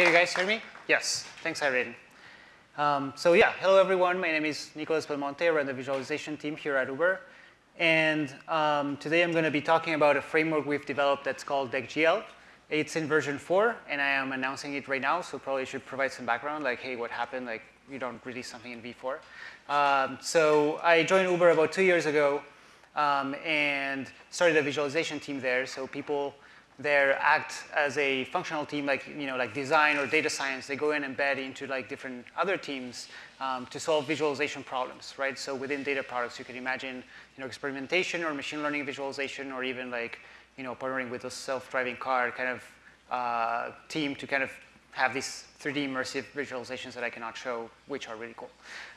Can you guys hear me? Yes. Thanks, Irene. Um, so yeah, hello everyone. My name is Nicolas Belmonte. I run the visualization team here at Uber. And um, today I'm going to be talking about a framework we've developed that's called DeckGL. It's in version 4, and I am announcing it right now, so probably should provide some background, like, hey, what happened? Like, you don't release something in V4. Um, so I joined Uber about two years ago um, and started a visualization team there. So people there act as a functional team, like you know, like design or data science. They go in and embed into like different other teams um, to solve visualization problems, right? So within data products, you can imagine you know experimentation or machine learning visualization, or even like you know partnering with a self-driving car kind of uh, team to kind of have these 3D immersive visualizations that I cannot show, which are really cool.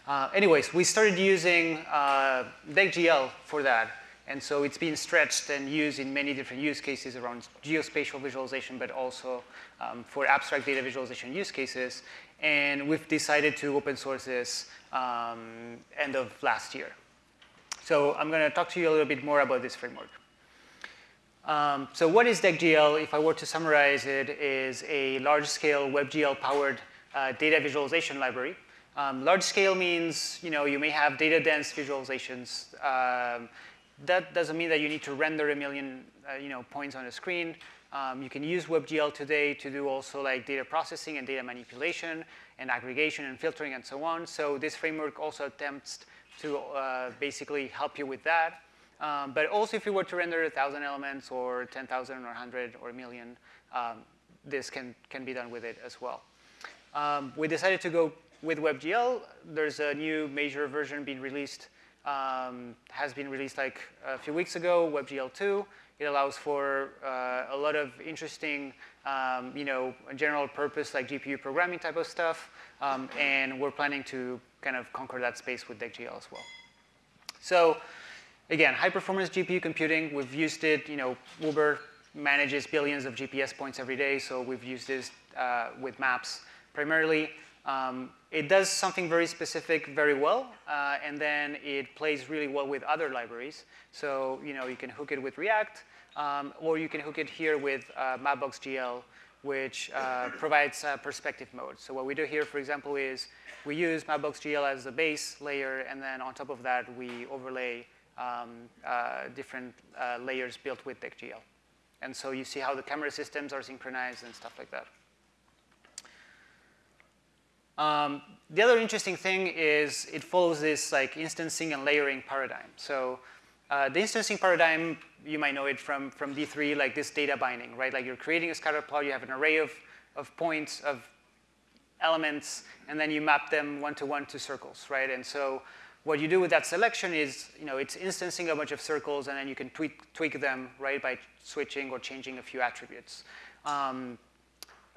Uh, anyways, we started using uh, DeckGL for that. And so it's been stretched and used in many different use cases around geospatial visualization, but also um, for abstract data visualization use cases. And we've decided to open source this um, end of last year. So I'm going to talk to you a little bit more about this framework. Um, so what is DeckGL? If I were to summarize it, is a large-scale WebGL-powered uh, data visualization library. Um, large scale means you know you may have data dense visualizations. Um, that doesn't mean that you need to render a million uh, you know points on a screen. Um, you can use WebGL today to do also like data processing and data manipulation and aggregation and filtering and so on. So this framework also attempts to uh, basically help you with that. Um, but also if you were to render 1,000 elements or 10,000 or 100 or a million, um, this can, can be done with it as well. Um, we decided to go with WebGL. There's a new major version being released, um, has been released like a few weeks ago, WebGL 2. It allows for uh, a lot of interesting, um, you know, general purpose like GPU programming type of stuff. Um, and we're planning to kind of conquer that space with DeckGL as well. So again, high performance GPU computing, we've used it, you know, Uber manages billions of GPS points every day, so we've used this uh, with maps primarily. Um, it does something very specific very well, uh, and then it plays really well with other libraries. So, you know, you can hook it with React, um, or you can hook it here with uh, Mapbox.gl, which uh, provides perspective mode. So what we do here, for example, is we use Mapbox.gl as the base layer, and then on top of that, we overlay um, uh, different uh, layers built with DeckGL. And so you see how the camera systems are synchronized and stuff like that. Um, the other interesting thing is it follows this like instancing and layering paradigm. So uh, the instancing paradigm, you might know it from, from D3, like this data binding, right? Like you're creating a scatter plot, you have an array of, of points, of elements, and then you map them one-to-one -to, -one to circles, right? And so what you do with that selection is, you know, it's instancing a bunch of circles and then you can tweak, tweak them, right, by switching or changing a few attributes. Um,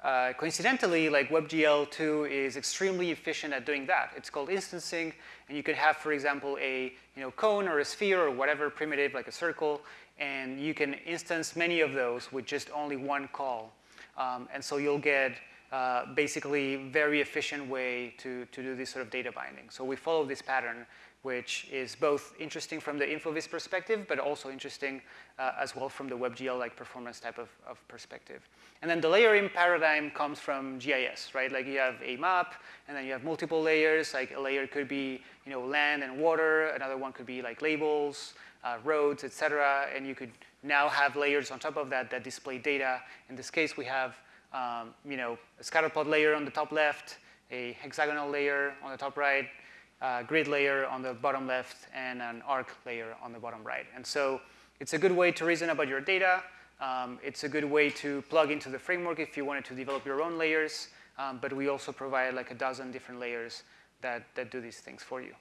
uh, coincidentally, like WebGL2 is extremely efficient at doing that. It's called instancing, and you could have, for example, a you know, cone or a sphere or whatever primitive, like a circle, and you can instance many of those with just only one call. Um, and so you'll get uh, basically very efficient way to, to do this sort of data binding. So we follow this pattern, which is both interesting from the InfoVis perspective, but also interesting uh, as well from the WebGL like performance type of, of perspective. And then the layering paradigm comes from GIS, right? Like you have a map, and then you have multiple layers. Like a layer could be, you know, land and water. Another one could be like labels, uh, roads, etc. And you could now have layers on top of that that display data. In this case, we have um, you know, a scatterplot layer on the top left, a hexagonal layer on the top right, a grid layer on the bottom left, and an arc layer on the bottom right. And so it's a good way to reason about your data. Um, it's a good way to plug into the framework if you wanted to develop your own layers. Um, but we also provide like a dozen different layers that, that do these things for you.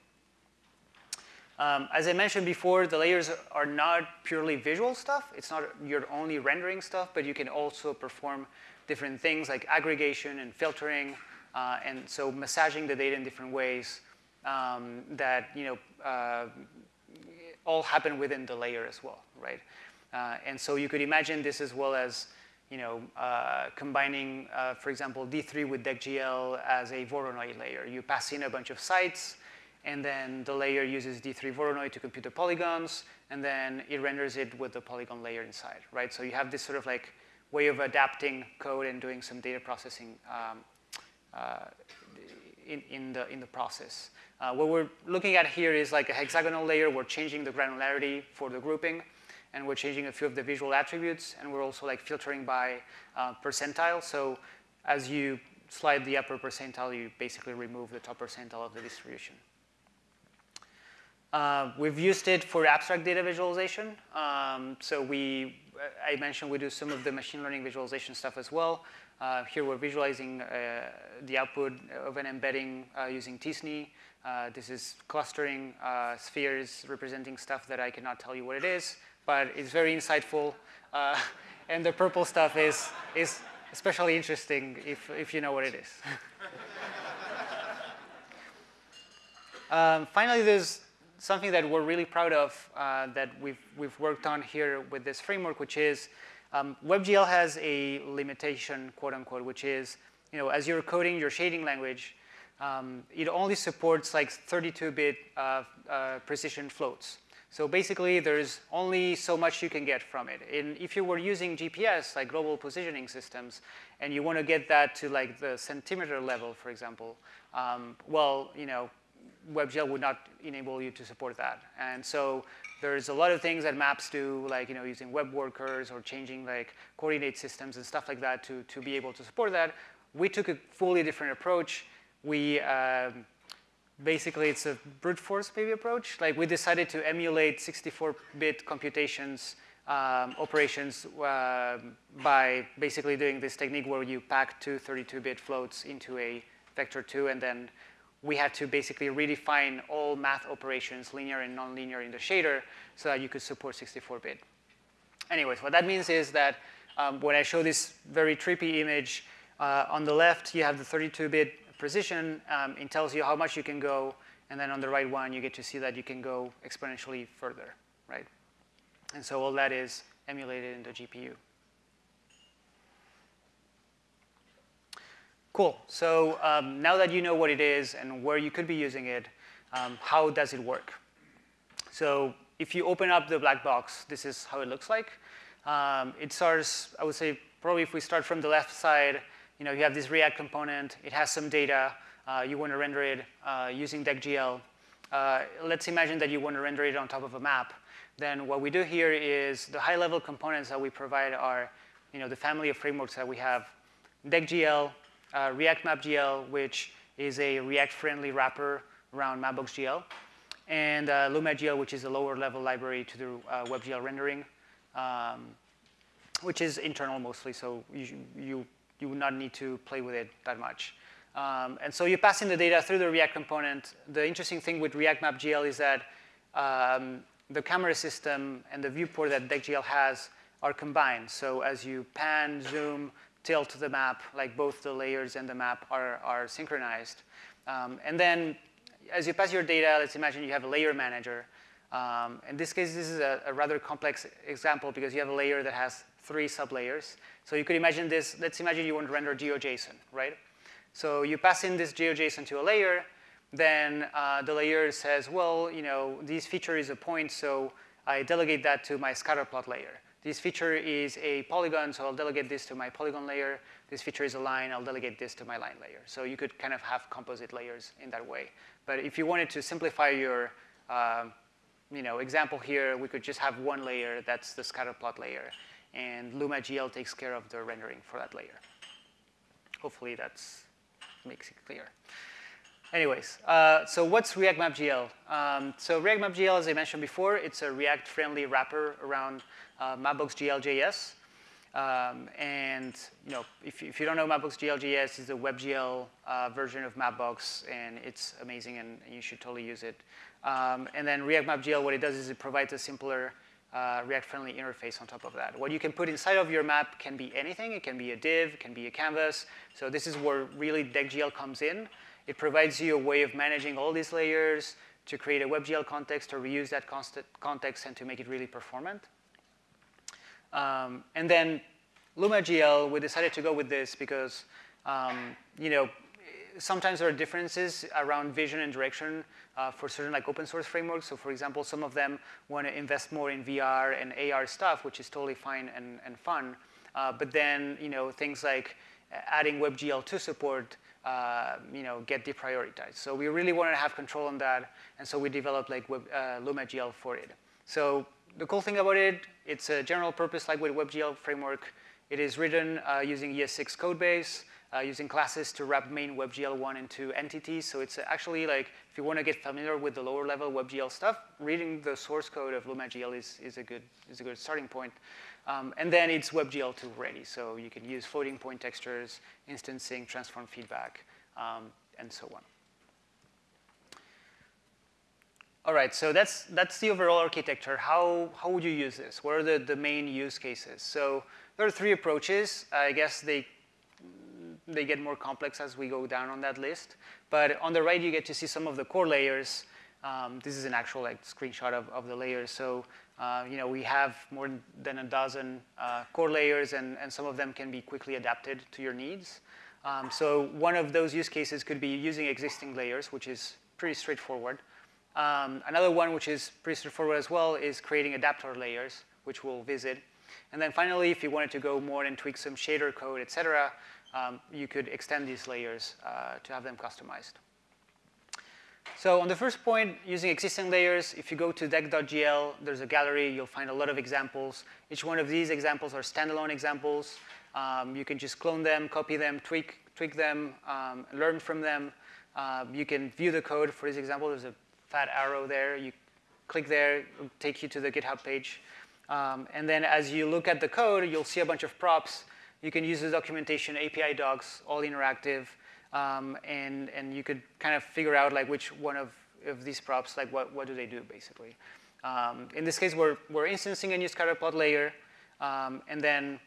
Um, as I mentioned before, the layers are not purely visual stuff. It's not your only rendering stuff, but you can also perform different things like aggregation and filtering, uh, and so massaging the data in different ways um, that you know uh, all happen within the layer as well, right? Uh, and so you could imagine this as well as you know, uh, combining, uh, for example, D3 with DeckGL as a Voronoi layer. You pass in a bunch of sites, and then the layer uses D3 Voronoi to compute the polygons, and then it renders it with the polygon layer inside, right? So you have this sort of like way of adapting code and doing some data processing um, uh, in, in, the, in the process. Uh, what we're looking at here is like a hexagonal layer. We're changing the granularity for the grouping, and we're changing a few of the visual attributes, and we're also like filtering by uh, percentile. So as you slide the upper percentile, you basically remove the top percentile of the distribution. Uh, we've used it for abstract data visualization. Um, so we, I mentioned we do some of the machine learning visualization stuff as well. Uh, here we're visualizing uh, the output of an embedding uh, using t-SNE. Uh, this is clustering uh, spheres representing stuff that I cannot tell you what it is, but it's very insightful. and the purple stuff is, is especially interesting if, if you know what it is. um, finally, there's something that we're really proud of uh, that we've, we've worked on here with this framework, which is um, WebGL has a limitation, quote unquote, which is, you know, as you're coding your shading language, um, it only supports like 32-bit uh, uh, precision floats. So basically, there's only so much you can get from it. And if you were using GPS, like global positioning systems, and you want to get that to like the centimeter level, for example, um, well, you know, WebGL would not enable you to support that. And so there's a lot of things that maps do, like you know, using web workers or changing like coordinate systems and stuff like that to, to be able to support that. We took a fully different approach. We um, basically it's a brute force maybe approach. Like we decided to emulate 64-bit computations um, operations uh, by basically doing this technique where you pack two 32-bit floats into a vector 2 and then we had to basically redefine all math operations, linear and nonlinear in the shader so that you could support 64-bit. Anyways, what that means is that um, when I show this very trippy image, uh, on the left you have the 32-bit precision. Um, it tells you how much you can go. And then on the right one, you get to see that you can go exponentially further, right? And so all that is emulated in the GPU. Cool. So um, now that you know what it is and where you could be using it, um, how does it work? So if you open up the black box, this is how it looks like. Um, it starts, I would say, probably if we start from the left side, you know, you have this React component. It has some data. Uh, you want to render it uh, using DeckGL. Uh, let's imagine that you want to render it on top of a map. Then what we do here is the high-level components that we provide are, you know, the family of frameworks that we have. DeckGL, uh, React MapGL, which is a React-friendly wrapper around Mapbox.gl, and uh, LumaGL, which is a lower-level library to do uh, WebGL rendering, um, which is internal mostly, so you, you, you would not need to play with it that much. Um, and so you pass in the data through the React component. The interesting thing with React MapGL is that um, the camera system and the viewport that DeckGL has are combined. So as you pan, zoom, tilt the map, like both the layers and the map are, are synchronized. Um, and then as you pass your data, let's imagine you have a layer manager. Um, in this case, this is a, a, rather complex example because you have a layer that has three sublayers. So you could imagine this, let's imagine you want to render GeoJSON, right? So you pass in this GeoJSON to a layer, then uh, the layer says, well, you know, this feature is a point, so I delegate that to my scatterplot layer. This feature is a polygon, so I'll delegate this to my polygon layer. This feature is a line, I'll delegate this to my line layer. So you could kind of have composite layers in that way. But if you wanted to simplify your uh, you know, example here, we could just have one layer, that's the scatterplot layer. And LumaGL takes care of the rendering for that layer. Hopefully that makes it clear. Anyways, uh, so what's React MapGL? Um, so React MapGL, as I mentioned before, it's a React-friendly wrapper around uh, Mapbox GLJS. Um, and you know, if, if, you don't know Mapbox GLJS, is a WebGL uh, version of Mapbox, and it's amazing, and, and you should totally use it. Um, and then React MapGL, what it does is it provides a simpler uh, React-friendly interface on top of that. What you can put inside of your map can be anything. It can be a div, it can be a canvas. So this is where really DeckGL comes in. It provides you a way of managing all these layers to create a WebGL context or reuse that context and to make it really performant. Um, and then LumaGL, we decided to go with this because, um, you know, sometimes there are differences around vision and direction uh, for certain like open source frameworks. So for example, some of them want to invest more in VR and AR stuff, which is totally fine and, and fun. Uh, but then, you know, things like adding WebGL2 support, uh, you know, get deprioritized. So we really wanted to have control on that, and so we developed like Web, uh, LumaGL for it. So the cool thing about it, it's a general purpose lightweight WebGL framework. It is written uh, using ES6 codebase, uh, using classes to wrap main WebGL1 into entities. So it's actually like, if you want to get familiar with the lower level WebGL stuff, reading the source code of LumaGL is, is, a, good, is a good starting point. Um, and then it's WebGL2 ready. So you can use floating point textures, instancing, transform feedback, um, and so on. All right, so that's, that's the overall architecture. How, how would you use this? What are the, the main use cases? So there are three approaches. I guess they they get more complex as we go down on that list. But on the right, you get to see some of the core layers. Um, this is an actual like screenshot of, of the layers. So uh, you know we have more than a dozen uh, core layers, and, and some of them can be quickly adapted to your needs. Um, so one of those use cases could be using existing layers, which is pretty straightforward. Um, another one, which is pretty straightforward as well, is creating adapter layers, which we'll visit. And then finally, if you wanted to go more and tweak some shader code, et cetera, um, you could extend these layers uh, to have them customized. So on the first point, using existing layers, if you go to deck.gl, there's a gallery. You'll find a lot of examples. Each one of these examples are standalone examples. Um, you can just clone them, copy them, tweak, tweak them, um, learn from them. Uh, you can view the code. For this example, there's a fat arrow there. You click there, it'll take you to the GitHub page. Um, and then as you look at the code, you'll see a bunch of props you can use the documentation, API docs, all interactive, um, and, and you could kind of figure out like which one of, of these props, like what, what do they do basically. Um, in this case, we're, we're instancing a new scatterplot layer, um, and then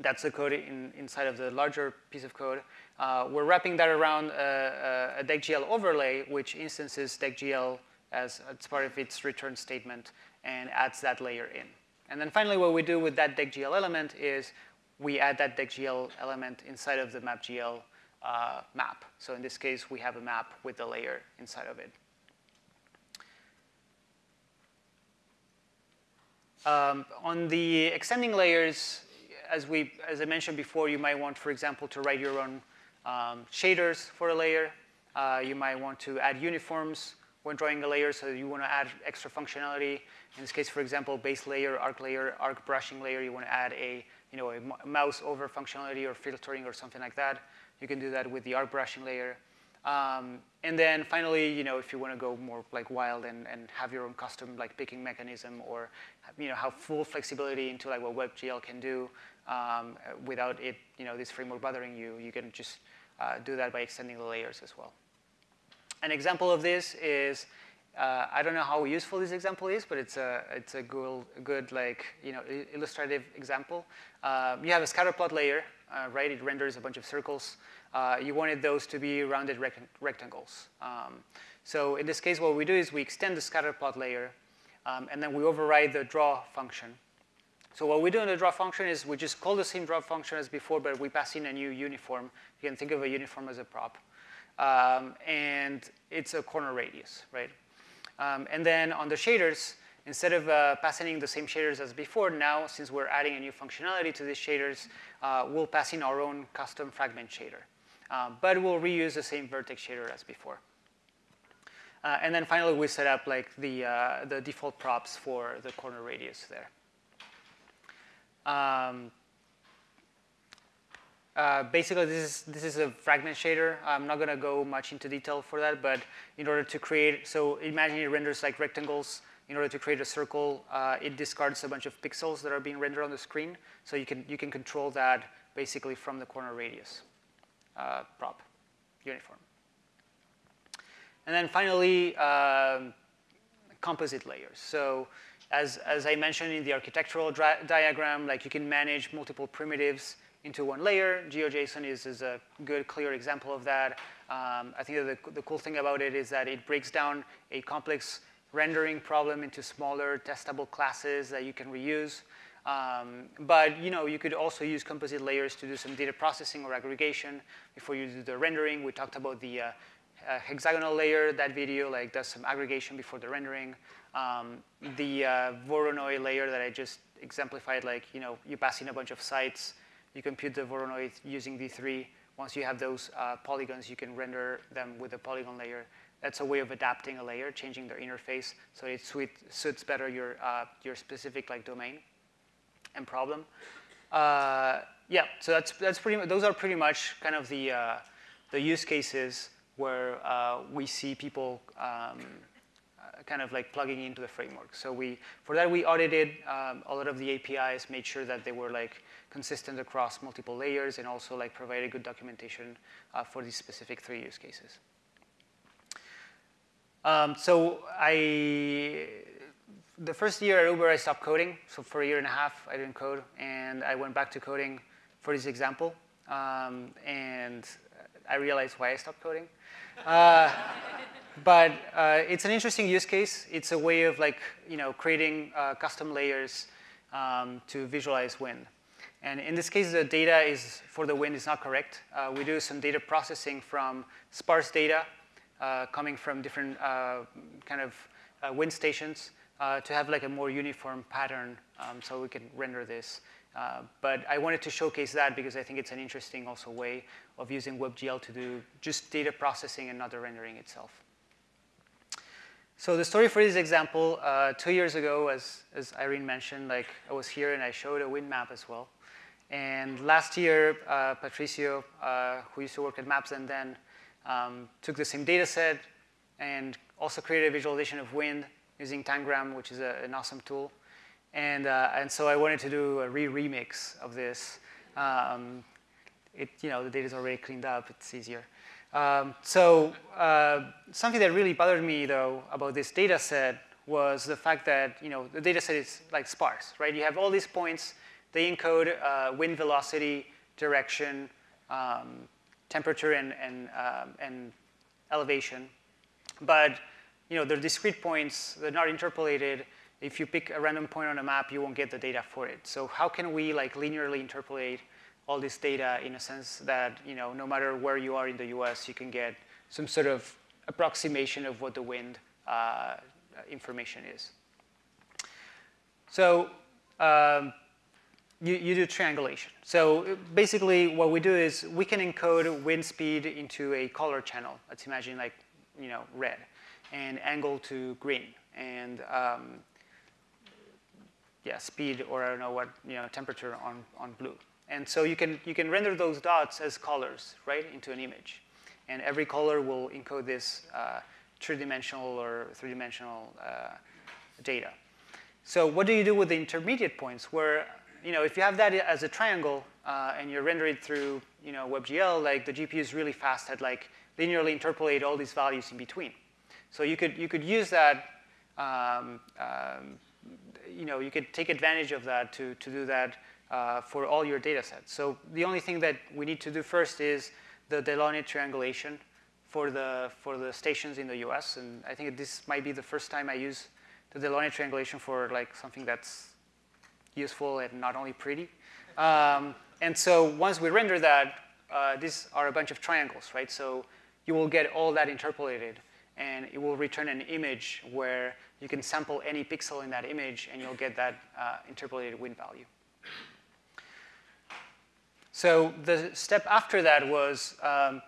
that's the code in, inside of the larger piece of code. Uh, we're wrapping that around a, a, a deckgl overlay, which instances deckgl as, as part of its return statement and adds that layer in. And then finally, what we do with that deckgl element is we add that deckgl element inside of the mapgl uh, map. So in this case, we have a map with the layer inside of it. Um, on the extending layers, as, we, as I mentioned before, you might want, for example, to write your own um, shaders for a layer. Uh, you might want to add uniforms when drawing a layer, so you want to add extra functionality. In this case, for example, base layer, arc layer, arc brushing layer, you want to add a you know, a mouse over functionality or filtering or something like that. You can do that with the arc brushing layer. Um, and then finally, you know, if you want to go more like wild and, and have your own custom like picking mechanism or you know have full flexibility into like what WebGL can do um, without it, you know, this framework bothering you, you can just uh, do that by extending the layers as well. An example of this is uh, I don't know how useful this example is, but it's a, it's a good, good like, you know, illustrative example. Uh, you have a scatterplot layer, uh, right? It renders a bunch of circles. Uh, you wanted those to be rounded rect rectangles. Um, so in this case, what we do is we extend the scatterplot layer, um, and then we override the draw function. So what we do in the draw function is we just call the same draw function as before, but we pass in a new uniform. You can think of a uniform as a prop. Um, and it's a corner radius, right? Um, and then on the shaders, instead of uh, passing the same shaders as before, now since we're adding a new functionality to these shaders, uh, we'll pass in our own custom fragment shader. Uh, but we'll reuse the same vertex shader as before. Uh, and then finally, we set up like the, uh, the default props for the corner radius there. Um, uh, basically, this is, this is a fragment shader. I'm not going to go much into detail for that, but in order to create, so imagine it renders like rectangles. In order to create a circle, uh, it discards a bunch of pixels that are being rendered on the screen. So you can, you can control that basically from the corner radius uh, prop uniform. And then finally, um, composite layers. So as, as I mentioned in the architectural diagram, like you can manage multiple primitives into one layer. GeoJSON is, is a good, clear example of that. Um, I think the, the cool thing about it is that it breaks down a complex rendering problem into smaller testable classes that you can reuse. Um, but you know, you could also use composite layers to do some data processing or aggregation before you do the rendering. We talked about the uh, uh, hexagonal layer, that video like does some aggregation before the rendering. Um, the uh, Voronoi layer that I just exemplified like, you know, you pass in a bunch of sites, you compute the Voronoi using D3. Once you have those uh, polygons, you can render them with a polygon layer. That's a way of adapting a layer, changing their interface so it suits better your, uh, your specific like domain and problem. Uh, yeah, so that's, that's pretty, those are pretty much kind of the, uh, the use cases where uh, we see people um, kind of like plugging into the framework. So we, for that, we audited um, a lot of the APIs, made sure that they were like consistent across multiple layers, and also like provided good documentation uh, for these specific three use cases. Um, so I, the first year at Uber, I stopped coding. So for a year and a half, I didn't code, and I went back to coding for this example. Um, and I realized why I stopped coding. Uh, but uh, it's an interesting use case. It's a way of like, you know, creating uh, custom layers um, to visualize wind. And in this case, the data is for the wind is not correct. Uh, we do some data processing from sparse data uh, coming from different uh, kind of wind stations to have like a more uniform pattern um, so we can render this. But I wanted to showcase that because I think it's an interesting also way of using WebGL to do just data processing and not the rendering itself. So the story for this example, uh, two years ago, as, as Irene mentioned, like I was here and I showed a wind map as well. And last year, uh, Patricio, uh, who used to work at Mapzen then, um, took the same data set and also created a visualization of wind using Tangram, which is a, an awesome tool. And, uh, and so I wanted to do a re-remix of this. Um, it, you know, the data is already cleaned up, it's easier. Um, so uh, something that really bothered me, though, about this data set was the fact that you know the data set is like sparse, right? You have all these points. They encode uh, wind velocity, direction, um, temperature, and, and, um, and elevation. But you know, they're discrete points. They're not interpolated. If you pick a random point on a map, you won't get the data for it. So how can we like linearly interpolate all this data in a sense that you know, no matter where you are in the US, you can get some sort of approximation of what the wind uh, information is. So um, you, you do triangulation. So basically what we do is we can encode wind speed into a color channel. Let's imagine like you know, red and angle to green and um, yeah, speed or I don't know what, you know, temperature on, on blue. And so you can, you can render those dots as colors, right, into an image. And every color will encode this uh, two-dimensional or three-dimensional uh, data. So what do you do with the intermediate points where, you know, if you have that as a triangle uh, and you render it through, you know, WebGL, like the GPU is really fast at like linearly interpolate all these values in between. So you could, you could use that, um, um, you know, you could take advantage of that to, to do that uh, for all your data sets. So the only thing that we need to do first is the Delaunay triangulation for the, for the stations in the US. And I think this might be the first time I use the Delaunay triangulation for like something that's useful and not only pretty. Um, and so once we render that, uh, these are a bunch of triangles, right? So you will get all that interpolated and it will return an image where you can sample any pixel in that image and you'll get that uh, interpolated wind value. So the step after that was um,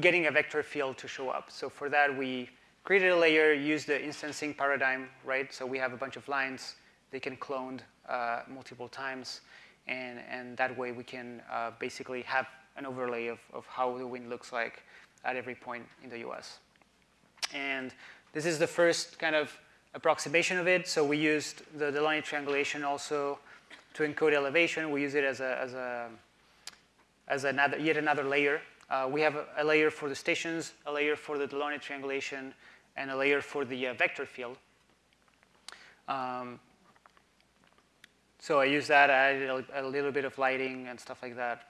getting a vector field to show up. So for that, we created a layer, used the instancing paradigm, right? So we have a bunch of lines. They can cloned uh, multiple times. And, and that way we can uh, basically have an overlay of, of how the wind looks like at every point in the US. And this is the first kind of approximation of it. So we used the Delaunay triangulation also to encode elevation. We use it as a, as a as another, yet another layer. Uh, we have a, a, layer for the stations, a layer for the Delaunay triangulation, and a layer for the uh, vector field. Um, so I use that, I added a, a, little bit of lighting and stuff like that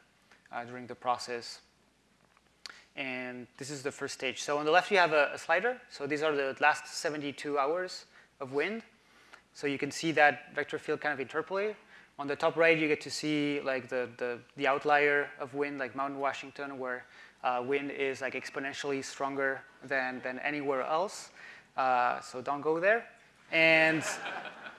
uh, during the process. And this is the first stage. So on the left, you have a, a, slider. So these are the last 72 hours of wind. So you can see that vector field kind of interpolate. On the top right, you get to see like the, the, the outlier of wind, like Mount Washington, where uh, wind is like exponentially stronger than, than anywhere else. Uh, so don't go there. And,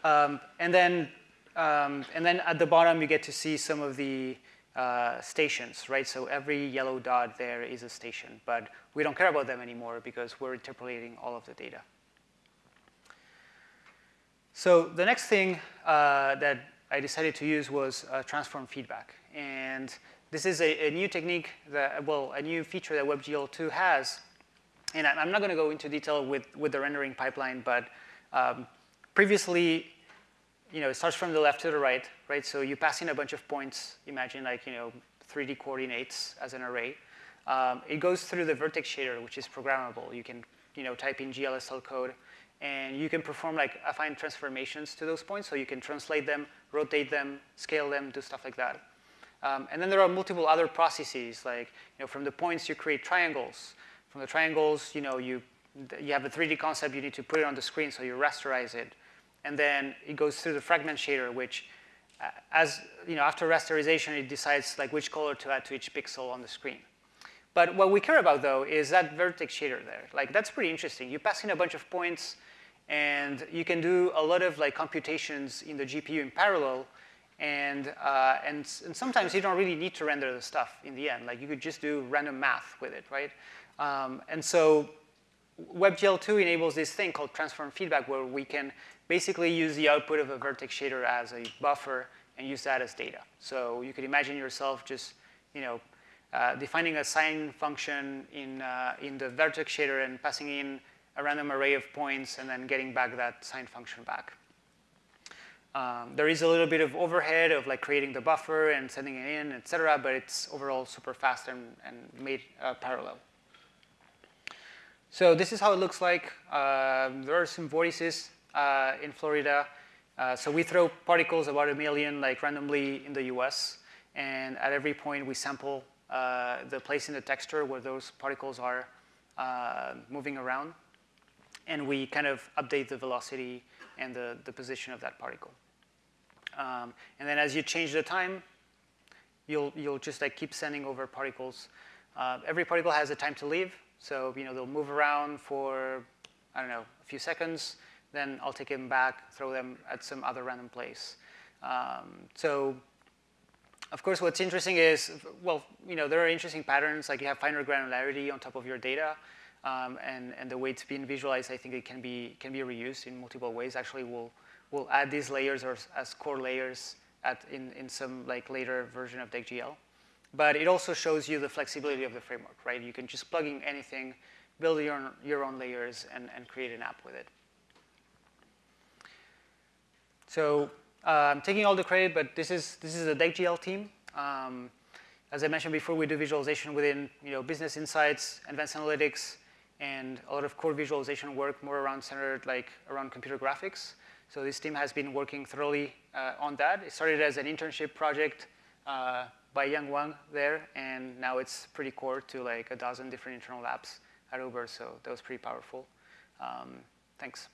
um, and then um, and then at the bottom, you get to see some of the uh, stations, right? So every yellow dot there is a station, but we don't care about them anymore because we're interpolating all of the data. So the next thing uh, that I decided to use was uh, transform feedback. And this is a, a, new technique that, well, a new feature that WebGL2 has. And I'm not going to go into detail with, with the rendering pipeline, but um, previously, you know, it starts from the left to the right, right? So you pass in a bunch of points, imagine like, you know, 3D coordinates as an array. Um, it goes through the vertex shader, which is programmable. You can, you know, type in GLSL code, and you can perform like affine transformations to those points. So you can translate them, rotate them, scale them, do stuff like that. Um, and then there are multiple other processes, like you know, from the points you create triangles. From the triangles, you know, you you have a 3D concept, you need to put it on the screen, so you rasterize it. And then it goes through the fragment shader, which uh, as, you know, after rasterization, it decides like which color to add to each pixel on the screen. But what we care about, though, is that vertex shader there. Like, that's pretty interesting. You pass in a bunch of points, and you can do a lot of like computations in the GPU in parallel, and, uh, and, and, sometimes you don't really need to render the stuff in the end. Like, you could just do random math with it, right? Um, and so WebGL2 enables this thing called transform feedback where we can basically use the output of a vertex shader as a buffer and use that as data. So you could imagine yourself just, you know, uh, defining a sine function in, uh, in the vertex shader and passing in a random array of points and then getting back that sine function back. Um, there is a little bit of overhead of like creating the buffer and sending it in, et cetera, but it's overall super fast and, and made uh, parallel. So this is how it looks like. Um, there are some vortices uh, in Florida. Uh, so we throw particles about a million like randomly in the US. And at every point we sample uh, the place in the texture where those particles are uh, moving around. And we kind of update the velocity and the, the position of that particle. Um, and then as you change the time, you'll, you'll just like keep sending over particles. Uh, every particle has a time to leave. So, you know, they'll move around for, I don't know, a few seconds. Then I'll take them back, throw them at some other random place. Um, so, of course, what's interesting is, well, you know, there are interesting patterns. Like you have finer granularity on top of your data. Um, and, and the way it's being visualized, I think it can be, can be reused in multiple ways. Actually, we'll, we'll add these layers or, as core layers at, in, in some like later version of DeckGL. But it also shows you the flexibility of the framework, right? You can just plug in anything, build your your own layers, and, and create an app with it. So uh, I'm taking all the credit, but this is, this is the DeckGL team. Um, as I mentioned before, we do visualization within you know, business insights, advanced analytics, and a lot of core visualization work more around centered like around computer graphics. So this team has been working thoroughly uh, on that. It started as an internship project uh, by Yang Wang there, and now it's pretty core to like a dozen different internal apps at Uber, so that was pretty powerful. Um, thanks.